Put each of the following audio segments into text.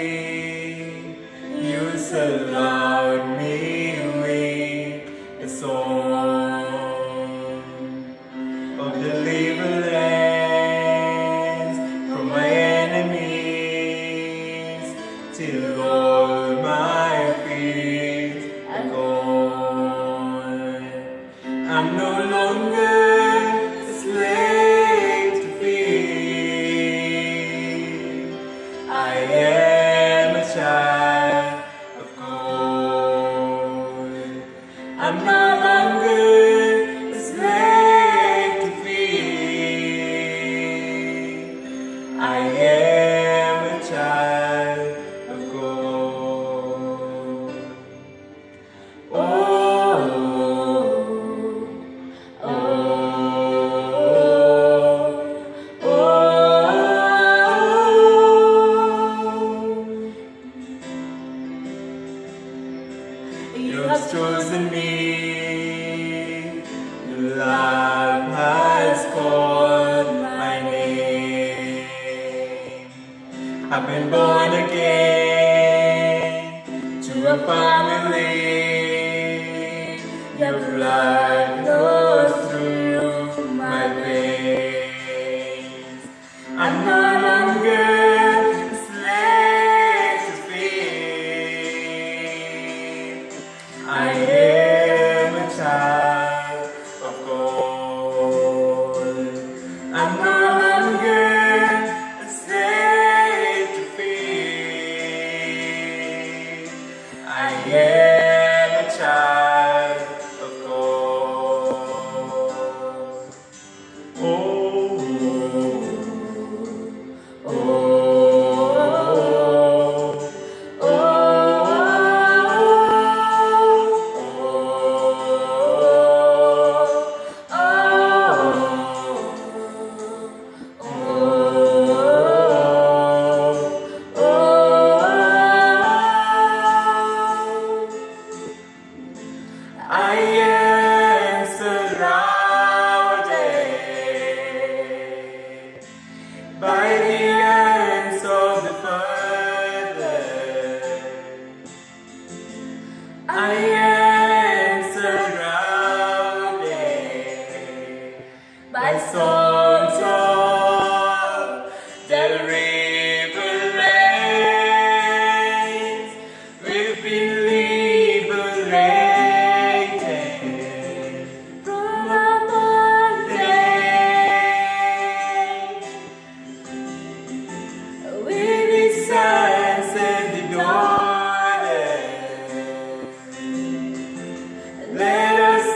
way. You surround me with a song of deliverance from my enemies till all my fears are gone. I'm no longer I am a child of God. Oh, oh, oh, oh. You have chosen me. I've been born again to a family. Your blood flows through my veins. I'm no longer a slave to fear. I Oh.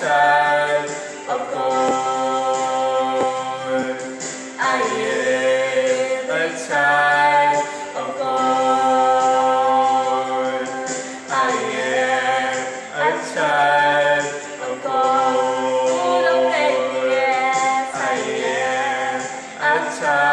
child of God. I am a child of God. I am a child of God. I am a child.